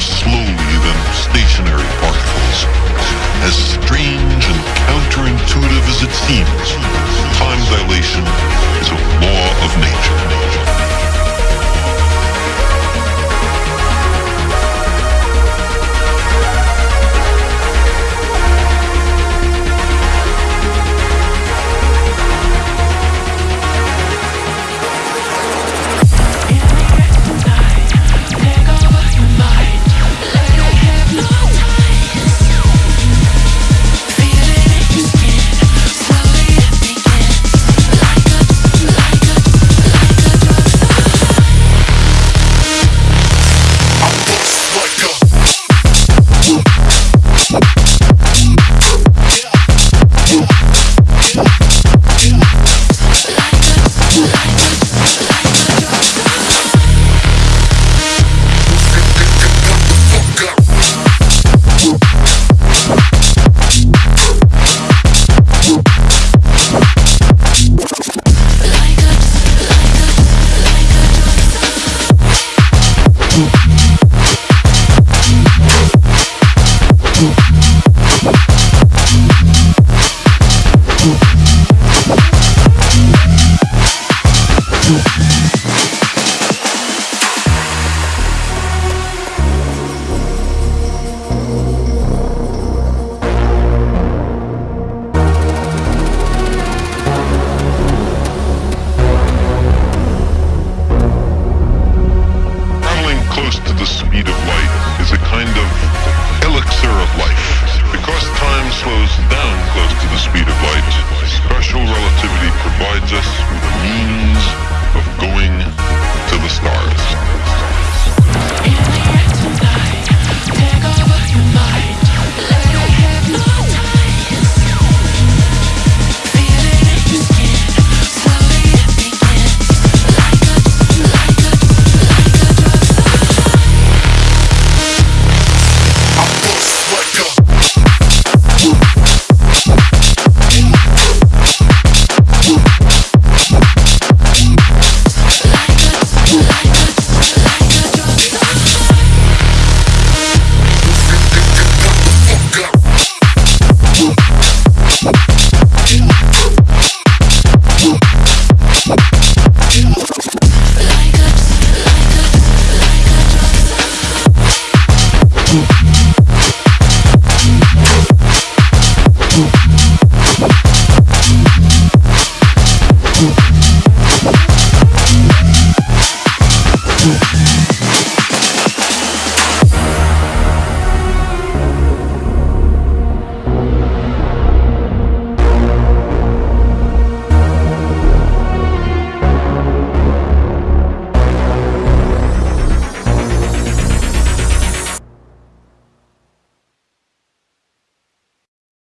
slow. close to the speed of light is a kind of elixir of life. Because time slows down close to the speed of light, special relativity provides us with a means